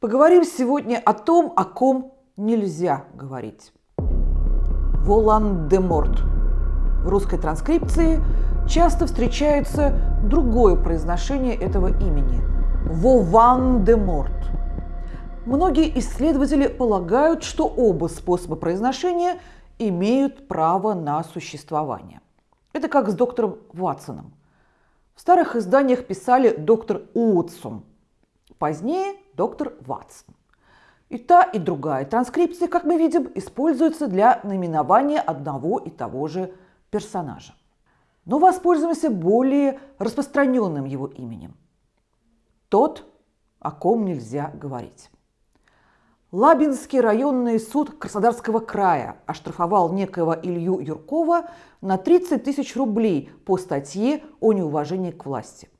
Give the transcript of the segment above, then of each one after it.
Поговорим сегодня о том, о ком нельзя говорить. Волан-де-Морт. В русской транскрипции часто встречается другое произношение этого имени – Вован-де-Морт. Многие исследователи полагают, что оба способа произношения имеют право на существование. Это как с доктором Ватсоном. В старых изданиях писали доктор Уотсон, позднее доктор Ватсон. И та, и другая транскрипция, как мы видим, используются для наименования одного и того же персонажа. Но воспользуемся более распространенным его именем. Тот, о ком нельзя говорить. Лабинский районный суд Краснодарского края оштрафовал некоего Илью Юркова на 30 тысяч рублей по статье о неуважении к власти.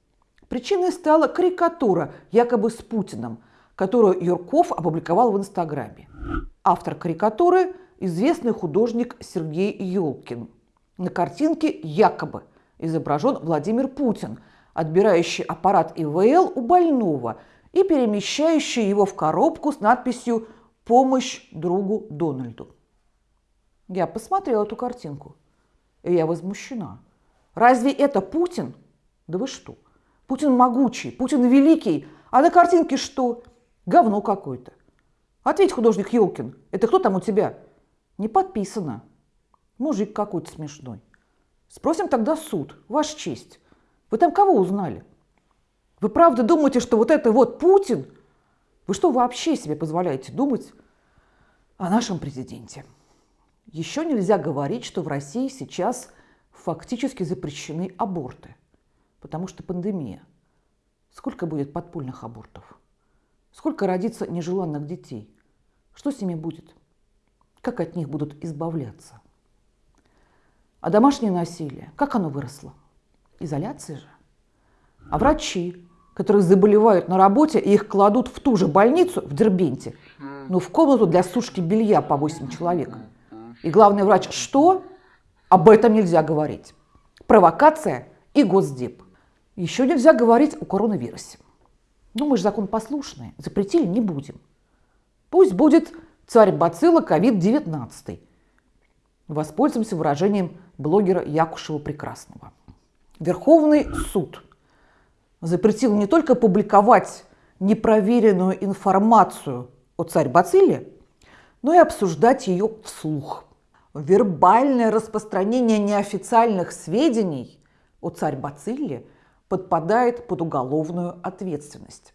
Причиной стала карикатура якобы с Путиным, которую Юрков опубликовал в Инстаграме. Автор карикатуры – известный художник Сергей Ёлкин. На картинке якобы изображен Владимир Путин, отбирающий аппарат ИВЛ у больного – и перемещающий его в коробку с надписью «Помощь другу Дональду». Я посмотрела эту картинку, и я возмущена. Разве это Путин? Да вы что? Путин могучий, Путин великий, а на картинке что? Говно какое-то. Ответь, художник Елкин, это кто там у тебя? Не подписано. Мужик какой-то смешной. Спросим тогда суд, ваш честь. Вы там кого узнали? Вы правда думаете, что вот это вот Путин? Вы что вообще себе позволяете думать о нашем президенте? Еще нельзя говорить, что в России сейчас фактически запрещены аборты, потому что пандемия. Сколько будет подпольных абортов? Сколько родится нежеланных детей? Что с ними будет? Как от них будут избавляться? А домашнее насилие, как оно выросло? Изоляция же. А врачи, которые заболевают на работе, и их кладут в ту же больницу в Дербенте, ну, в комнату для сушки белья по 8 человек. И главный врач что? Об этом нельзя говорить. Провокация и госдеп. Еще нельзя говорить о коронавирусе. Ну, мы же закон послушные, запретили не будем. Пусть будет царь бацилла ковид-19. Воспользуемся выражением блогера Якушева Прекрасного. Верховный суд – запретил не только публиковать непроверенную информацию о царь Бацилле, но и обсуждать ее вслух. Вербальное распространение неофициальных сведений о царь Бацилле подпадает под уголовную ответственность.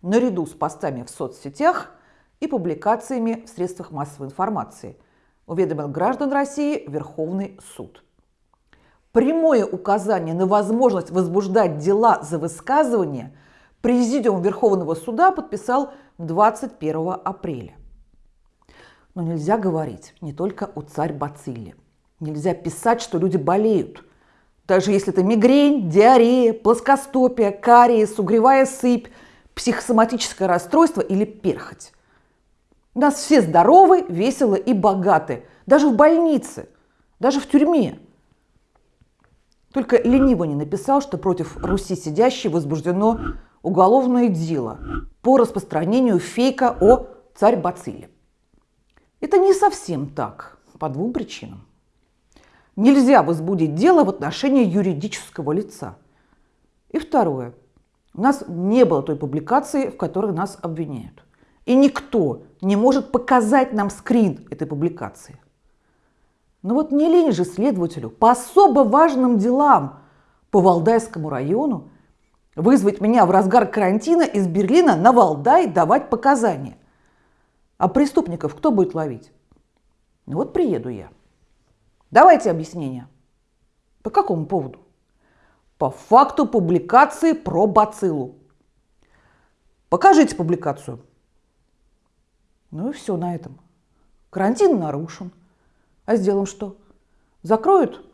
Наряду с постами в соцсетях и публикациями в средствах массовой информации уведомил граждан России Верховный суд – прямое указание на возможность возбуждать дела за высказывание Президиум Верховного суда подписал 21 апреля. Но нельзя говорить не только о царь Бацилле. Нельзя писать, что люди болеют. Даже если это мигрень, диарея, плоскостопие, кариес, угревая сыпь, психосоматическое расстройство или перхоть. У нас все здоровы, веселы и богаты. Даже в больнице, даже в тюрьме – только лениво не написал, что против Руси сидящей возбуждено уголовное дело по распространению фейка о царь Бациле. Это не совсем так, по двум причинам. Нельзя возбудить дело в отношении юридического лица. И второе. У нас не было той публикации, в которой нас обвиняют. И никто не может показать нам скрин этой публикации. Но вот не лень же следователю по особо важным делам по Валдайскому району вызвать меня в разгар карантина из Берлина на Валдай давать показания. А преступников кто будет ловить? Ну вот приеду я. Давайте объяснение. По какому поводу? По факту публикации про бациллу. Покажите публикацию. Ну и все на этом. Карантин нарушен. А с делом что? Закроют?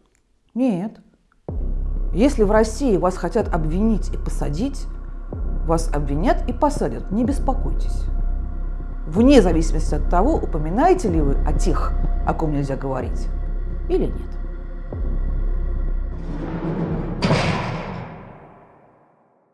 Нет. Если в России вас хотят обвинить и посадить, вас обвинят и посадят, не беспокойтесь. Вне зависимости от того, упоминаете ли вы о тех, о ком нельзя говорить, или нет.